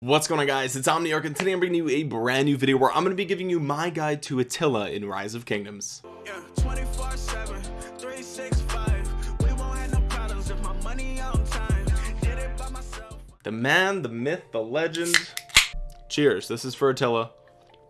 What's going on guys? It's Omniarch and today I'm bringing you a brand new video where I'm going to be giving you my guide to Attila in Rise of Kingdoms. Yeah, the man the myth the legend. Cheers. This is for Attila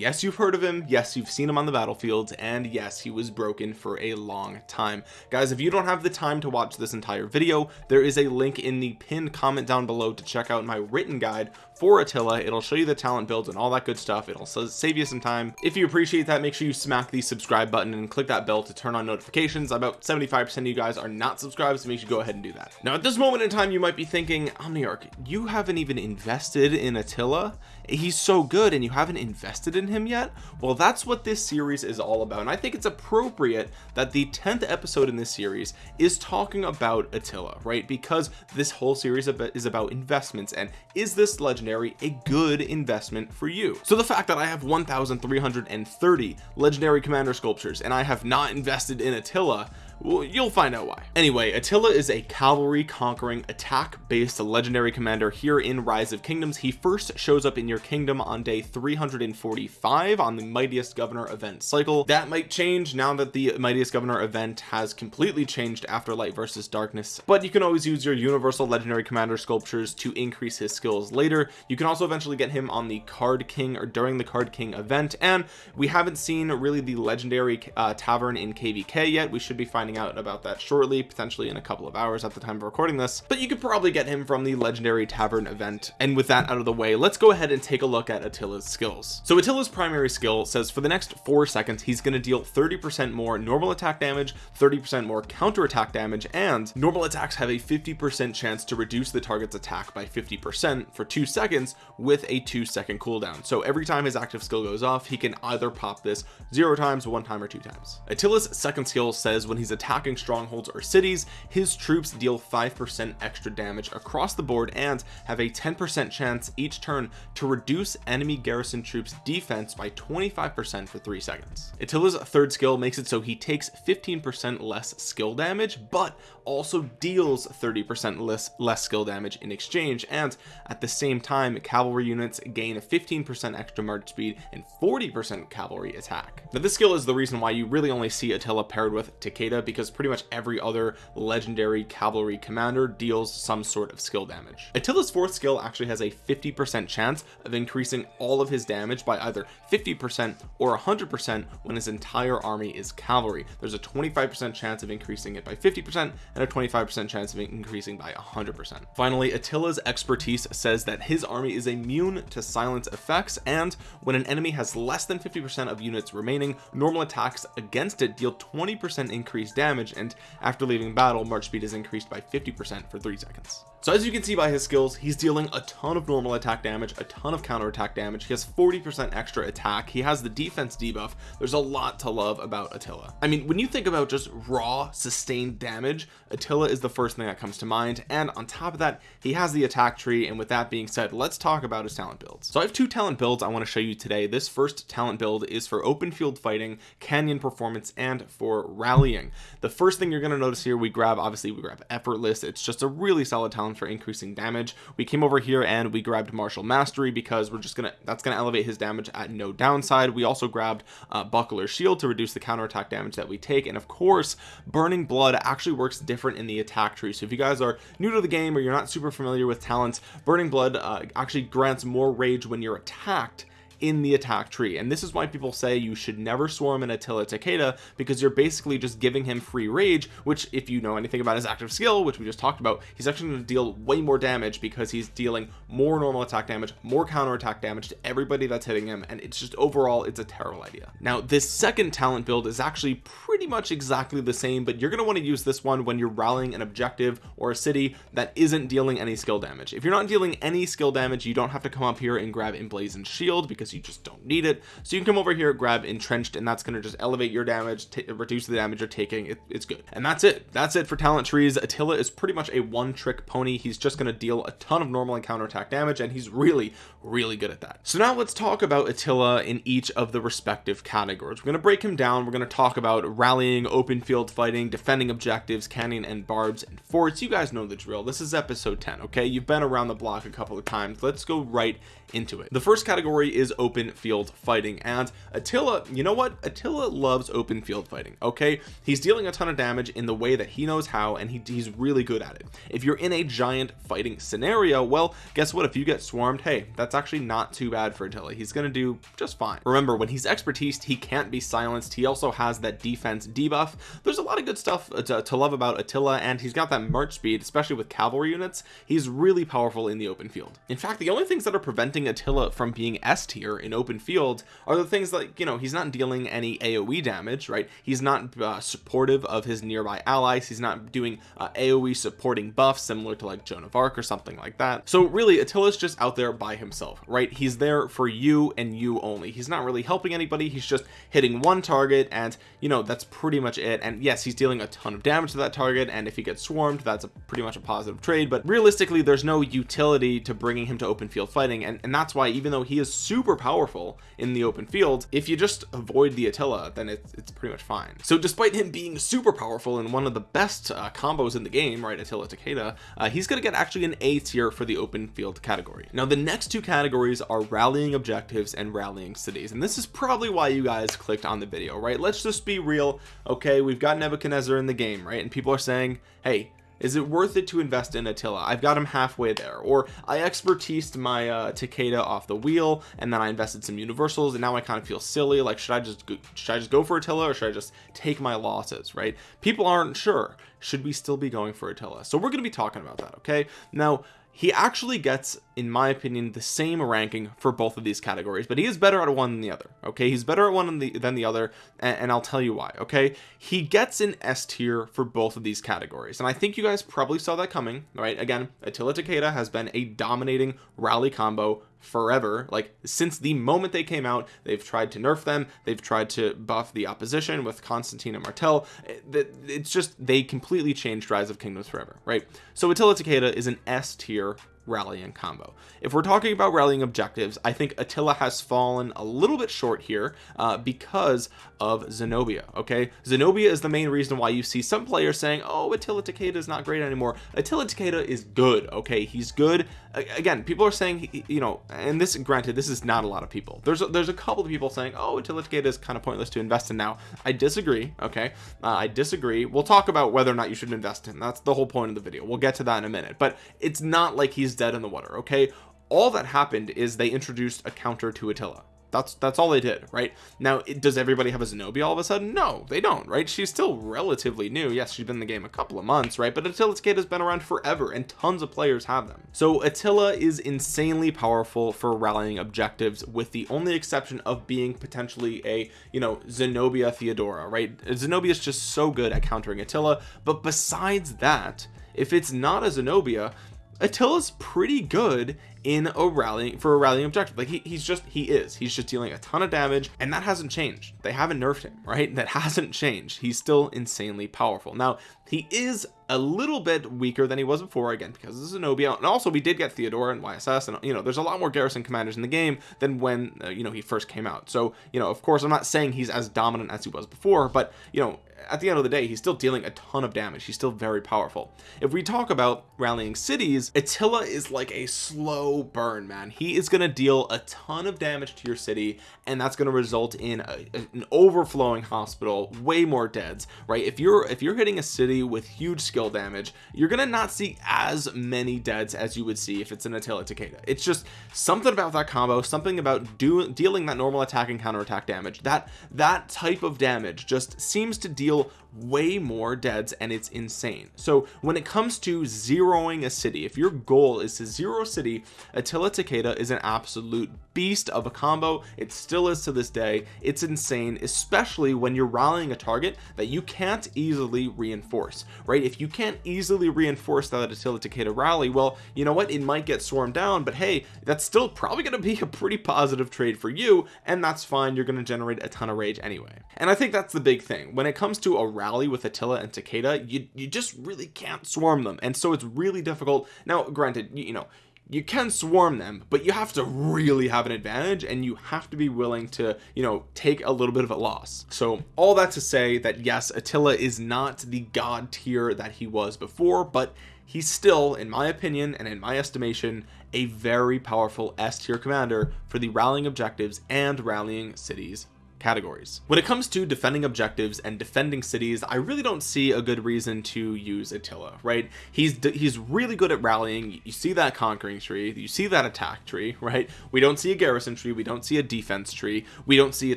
yes you've heard of him. Yes you've seen him on the battlefield. And yes he was broken for a long time. Guys if you don't have the time to watch this entire video there is a link in the pinned comment down below to check out my written guide for Attila. It'll show you the talent builds and all that good stuff. It'll save you some time. If you appreciate that make sure you smack the subscribe button and click that bell to turn on notifications. About 75 percent of you guys are not subscribed so make sure you go ahead and do that. Now at this moment in time you might be thinking Omniarch you haven't even invested in Attila? He's so good and you haven't invested in him yet? Well that's what this series is all about and I think it's appropriate that the 10th episode in this series is talking about Attila right? Because this whole series is about investments and is this legendary a good investment for you? So the fact that I have 1330 legendary commander sculptures and I have not invested in Attila well, you'll find out why. Anyway Attila is a cavalry conquering attack based legendary commander here in rise of kingdoms. He first shows up in your kingdom on day 345 on the mightiest governor event cycle. That might change now that the mightiest governor event has completely changed after light versus darkness but you can always use your universal legendary commander sculptures to increase his skills later. You can also eventually get him on the card king or during the card king event and we haven't seen really the legendary uh, tavern in kvk yet. We should be finding finding out about that shortly potentially in a couple of hours at the time of recording this but you could probably get him from the legendary tavern event. And with that out of the way let's go ahead and take a look at Attila's skills. So Attila's primary skill says for the next four seconds he's going to deal 30 percent more normal attack damage 30 percent more counter attack damage and normal attacks have a 50 percent chance to reduce the target's attack by 50 percent for two seconds with a two second cooldown. So every time his active skill goes off he can either pop this zero times one time or two times. Attila's second skill says when he's attacking strongholds or cities his troops deal 5% extra damage across the board and have a 10% chance each turn to reduce enemy garrison troops defense by 25% for three seconds. Attila's third skill makes it so he takes 15% less skill damage but also deals 30% less less skill damage in exchange and at the same time cavalry units gain a 15% extra march speed and 40% cavalry attack. Now this skill is the reason why you really only see Attila paired with Takeda because pretty much every other legendary cavalry commander deals some sort of skill damage. Attila's fourth skill actually has a 50% chance of increasing all of his damage by either 50% or 100% when his entire army is cavalry. There's a 25% chance of increasing it by 50% and a 25% chance of increasing by 100% finally Attila's expertise says that his army is immune to silence effects and when an enemy has less than 50% of units remaining normal attacks against it deal 20% increased damage and after leaving battle march speed is increased by 50% for three seconds. So as you can see by his skills he's dealing a ton of normal attack damage a ton of counter attack damage. He has 40 percent extra attack. He has the defense debuff. There's a lot to love about Attila. I mean when you think about just raw sustained damage Attila is the first thing that comes to mind and on top of that he has the attack tree and with that being said let's talk about his talent builds. So I have two talent builds I want to show you today. This first talent build is for open field fighting canyon performance and for rallying. The first thing you're going to notice here we grab obviously we grab effortless. It's just a really solid talent for increasing damage. We came over here and we grabbed martial mastery because we're just gonna that's gonna elevate his damage at no downside. We also grabbed uh, buckler shield to reduce the counterattack damage that we take and of course burning blood actually works different in the attack tree. So if you guys are new to the game or you're not super familiar with talents burning blood uh, actually grants more rage when you're attacked in the attack tree. And this is why people say you should never swarm an Attila Takeda because you're basically just giving him free rage which if you know anything about his active skill which we just talked about he's actually going to deal way more damage because he's dealing more normal attack damage more counter attack damage to everybody that's hitting him and it's just overall it's a terrible idea. Now this second talent build is actually pretty much exactly the same but you're going to want to use this one when you're rallying an objective or a city that isn't dealing any skill damage. If you're not dealing any skill damage you don't have to come up here and grab emblazoned shield because you just don't need it. So you can come over here grab entrenched and that's going to just elevate your damage reduce the damage you're taking. It, it's good. And that's it. That's it for talent trees. Attila is pretty much a one trick pony. He's just going to deal a ton of normal and counter attack damage and he's really really good at that. So now let's talk about Attila in each of the respective categories. We're going to break him down. We're going to talk about rallying open field fighting defending objectives canyon and barbs and forts. You guys know the drill. This is episode 10 okay? You've been around the block a couple of times. Let's go right into it. The first category is open field fighting. And Attila you know what? Attila loves open field fighting okay? He's dealing a ton of damage in the way that he knows how and he, he's really good at it. If you're in a giant fighting scenario well guess what? If you get swarmed hey that's actually not too bad for Attila. He's gonna do just fine. Remember when he's expertise he can't be silenced. He also has that defense debuff. There's a lot of good stuff uh, to, to love about Attila and he's got that march speed especially with cavalry units. He's really powerful in the open field. In fact the only things that are preventing Attila from being S tier in open field are the things like you know he's not dealing any AoE damage right? He's not uh, supportive of his nearby allies. He's not doing uh, AoE supporting buffs similar to like Joan of Arc or something like that. So really Attila's just out there by himself right? He's there for you and you only. He's not really helping anybody. He's just hitting one target and you know that's pretty much it. And yes he's dealing a ton of damage to that target and if he gets swarmed that's a pretty much a positive trade. But realistically there's no utility to bringing him to open field fighting and, and that's why even though he is super powerful in the open field if you just avoid the Attila then it's, it's pretty much fine. So despite him being super powerful and one of the best uh, combos in the game right Attila Takeda uh, he's gonna get actually an A tier for the open field category. Now the next two categories are rallying objectives and rallying cities and this is probably why you guys clicked on the video right? Let's just be real okay we've got Nebuchadnezzar in the game right? And people are saying hey is it worth it to invest in Attila? I've got him halfway there. Or I expertised my uh, Takeda off the wheel and then I invested some universals and now I kind of feel silly like should I just go, should I just go for Attila or should I just take my losses right? People aren't sure. Should we still be going for Attila? So we're going to be talking about that okay? Now he actually gets in my opinion the same ranking for both of these categories but he is better at one than the other okay? He's better at one than the, than the other and, and I'll tell you why okay? He gets an S tier for both of these categories and I think you guys probably saw that coming right? Again Attila Takeda has been a dominating rally combo forever. Like since the moment they came out they've tried to nerf them. They've tried to buff the opposition with Constantine and Martel. It's just they completely changed rise of kingdoms forever right? So Attila Takeda is an S tier rallying combo. If we're talking about rallying objectives I think Attila has fallen a little bit short here uh, because of Zenobia okay? Zenobia is the main reason why you see some players saying oh Attila Takeda is not great anymore. Attila Takeda is good okay? He's good. Again people are saying you know and this granted this is not a lot of people. There's a, there's a couple of people saying oh Attila Takeda is kind of pointless to invest in now. I disagree okay? Uh, I disagree. We'll talk about whether or not you should invest in. That's the whole point of the video. We'll get to that in a minute. But it's not like he's dead in the water okay? All that happened is they introduced a counter to Attila. That's that's all they did right? Now it, does everybody have a Zenobia all of a sudden? No they don't right? She's still relatively new. Yes she's been in the game a couple of months right? But Attila Takeda has been around forever and tons of players have them. So Attila is insanely powerful for rallying objectives with the only exception of being potentially a you know Zenobia Theodora right? Zenobia is just so good at countering Attila but besides that if it's not a Zenobia Attila's pretty good in a rallying for a rallying objective. Like he, he's just he is. He's just dealing a ton of damage and that hasn't changed. They haven't nerfed him right? That hasn't changed. He's still insanely powerful. Now he is a little bit weaker than he was before again because this of Zenobia. And also we did get Theodora and YSS and you know there's a lot more garrison commanders in the game than when uh, you know he first came out. So you know of course I'm not saying he's as dominant as he was before but you know at the end of the day he's still dealing a ton of damage. He's still very powerful. If we talk about rallying cities Attila is like a slow burn man. He is going to deal a ton of damage to your city and that's going to result in a, an overflowing hospital way more deads right? If you're if you're hitting a city with huge skill damage you're gonna not see as many deads as you would see if it's an Attila Takeda. It's just something about that combo something about doing dealing that normal attack and counter attack damage. That that type of damage just seems to deal way more deads and it's insane. So when it comes to zeroing a city if your goal is to zero a city Attila Takeda is an absolute beast of a combo. It still is to this day. It's insane especially when you're rallying a target that you can't easily reinforce right? If you can't easily reinforce that Attila Takeda rally well you know what? It might get swarmed down but hey that's still probably going to be a pretty positive trade for you and that's fine. You're going to generate a ton of rage anyway. And I think that's the big thing. When it comes to a rally with Attila and Takeda you you just really can't swarm them. And so it's really difficult. Now granted you, you know you can swarm them but you have to really have an advantage and you have to be willing to you know take a little bit of a loss. So all that to say that yes Attila is not the god tier that he was before but he's still in my opinion and in my estimation a very powerful S tier commander for the rallying objectives and rallying cities categories. When it comes to defending objectives and defending cities I really don't see a good reason to use Attila right? He's he's really good at rallying. You see that conquering tree. You see that attack tree right? We don't see a garrison tree. We don't see a defense tree. We don't see a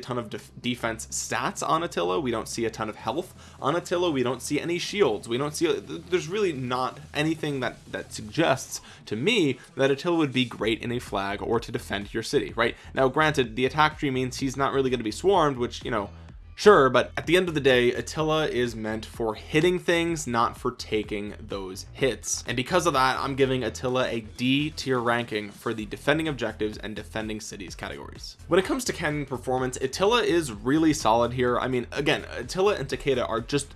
ton of def defense stats on Attila. We don't see a ton of health on Attila. We don't see any shields. We don't see there's really not anything that that suggests to me that Attila would be great in a flag or to defend your city right? Now granted the attack tree means he's not really going to be sworn swarmed which you know sure but at the end of the day Attila is meant for hitting things not for taking those hits. And because of that I'm giving Attila a D tier ranking for the defending objectives and defending cities categories. When it comes to canyon performance Attila is really solid here. I mean again Attila and Takeda are just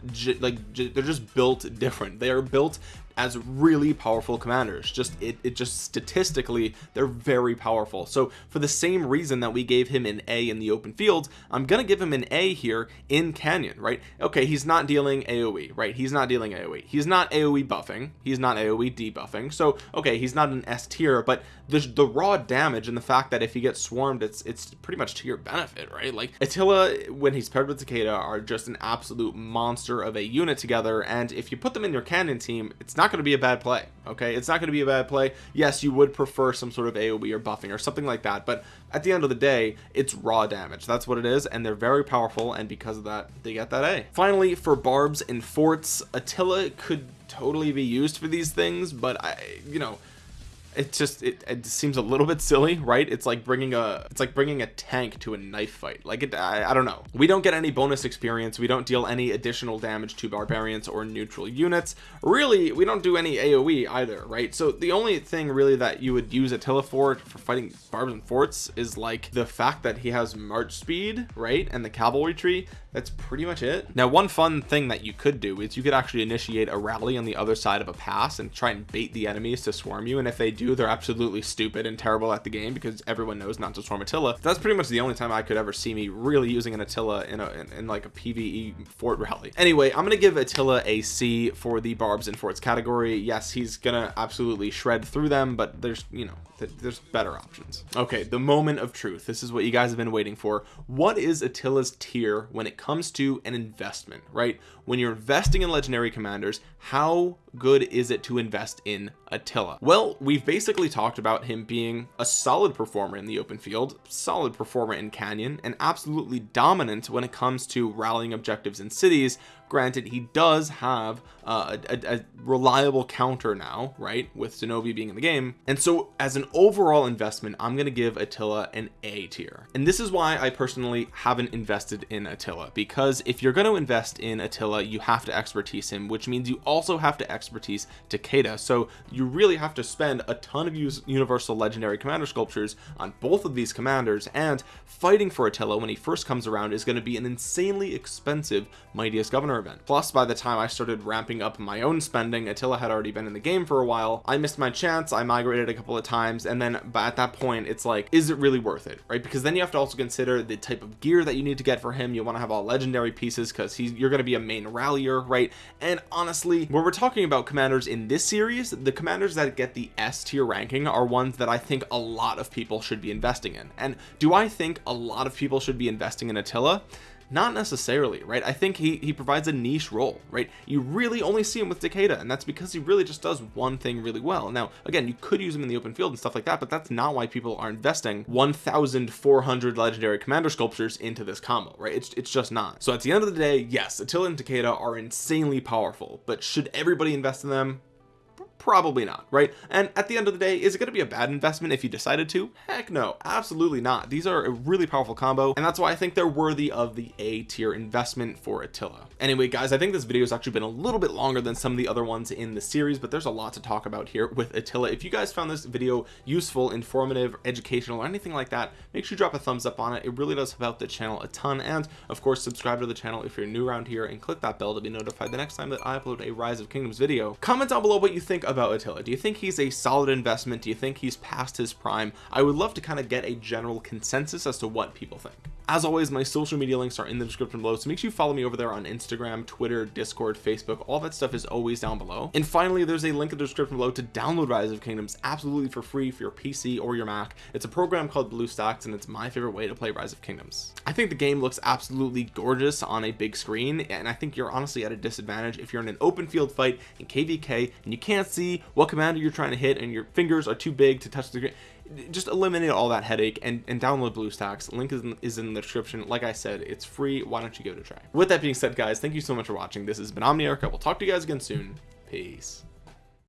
like they're just built different. They are built as really powerful commanders. Just it, it just statistically they're very powerful. So for the same reason that we gave him an A in the open field I'm gonna give him an A here in Canyon right? Okay he's not dealing AoE right? He's not dealing AoE he's not AoE buffing. He's not AoE debuffing. So okay he's not an S tier but the, the raw damage and the fact that if he gets swarmed it's it's pretty much to your benefit right? Like Attila when he's paired with Takeda are just an absolute monster of a unit together and if you put them in your Canyon team it's not not going to be a bad play okay? It's not going to be a bad play. Yes you would prefer some sort of AoE or buffing or something like that but at the end of the day it's raw damage. That's what it is and they're very powerful and because of that they get that A. Finally for barbs and forts Attila could totally be used for these things but I you know it just it, it seems a little bit silly right? It's like bringing a it's like bringing a tank to a knife fight. Like it I, I don't know. We don't get any bonus experience. We don't deal any additional damage to barbarians or neutral units. Really we don't do any aoe either right? So the only thing really that you would use attila for for fighting barbs and forts is like the fact that he has march speed right? And the cavalry tree. That's pretty much it. Now one fun thing that you could do is you could actually initiate a rally on the other side of a pass and try and bait the enemies to swarm you. And if they do they're absolutely stupid and terrible at the game because everyone knows not to swarm Attila. That's pretty much the only time I could ever see me really using an Attila in a in, in like a PvE fort rally. Anyway I'm gonna give Attila a C for the barbs and forts category. Yes he's gonna absolutely shred through them but there's you know there's better options. Okay the moment of truth. This is what you guys have been waiting for. What is Attila's tier when it comes to an investment right? When you're investing in legendary commanders how good is it to invest in Attila? Well we've basically talked about him being a solid performer in the open field solid performer in Canyon and absolutely dominant when it comes to rallying objectives in cities granted he does have uh, a, a, reliable counter now right with Zenobia being in the game. And so as an overall investment I'm going to give Attila an A tier. And this is why I personally haven't invested in Attila because if you're going to invest in Attila you have to expertise him which means you also have to expertise Takeda. So you really have to spend a ton of universal legendary commander sculptures on both of these commanders and fighting for Attila when he first comes around is going to be an insanely expensive mightiest governor event plus by the time I started ramping up my own spending Attila had already been in the game for a while. I missed my chance I migrated a couple of times and then but at that point it's like is it really worth it right? Because then you have to also consider the type of gear that you need to get for him. You want to have all legendary pieces because he's you're going to be a main rallier right? And honestly when we're talking about commanders in this series the commanders that get the S tier ranking are ones that I think a lot of people should be investing in. And do I think a lot of people should be investing in Attila not necessarily right? I think he he provides a niche role right? You really only see him with Takeda and that's because he really just does one thing really well. Now again you could use him in the open field and stuff like that but that's not why people are investing 1400 legendary commander sculptures into this combo right? It's, it's just not. So at the end of the day yes Attila and Takeda are insanely powerful but should everybody invest in them probably not right? And at the end of the day is it going to be a bad investment if you decided to? Heck no absolutely not. These are a really powerful combo and that's why I think they're worthy of the a tier investment for Attila. Anyway guys I think this video has actually been a little bit longer than some of the other ones in the series but there's a lot to talk about here with Attila. If you guys found this video useful informative educational or anything like that make sure you drop a thumbs up on it. It really does help out the channel a ton and of course subscribe to the channel if you're new around here and click that bell to be notified the next time that I upload a rise of kingdoms video. Comment down below what you think about Attila? Do you think he's a solid investment? Do you think he's past his prime? I would love to kind of get a general consensus as to what people think as always my social media links are in the description below so make sure you follow me over there on Instagram Twitter Discord Facebook. All that stuff is always down below. And finally there's a link in the description below to download Rise of Kingdoms absolutely for free for your PC or your Mac. It's a program called BlueStacks and it's my favorite way to play Rise of Kingdoms. I think the game looks absolutely gorgeous on a big screen and I think you're honestly at a disadvantage if you're in an open field fight in KVK and you can't see what commander you're trying to hit and your fingers are too big to touch the screen just eliminate all that headache and, and download BlueStacks. Link is in, is in the description. Like I said it's free. Why don't you it a try? With that being said guys thank you so much for watching. This has been Omniarch. I will talk to you guys again soon. Peace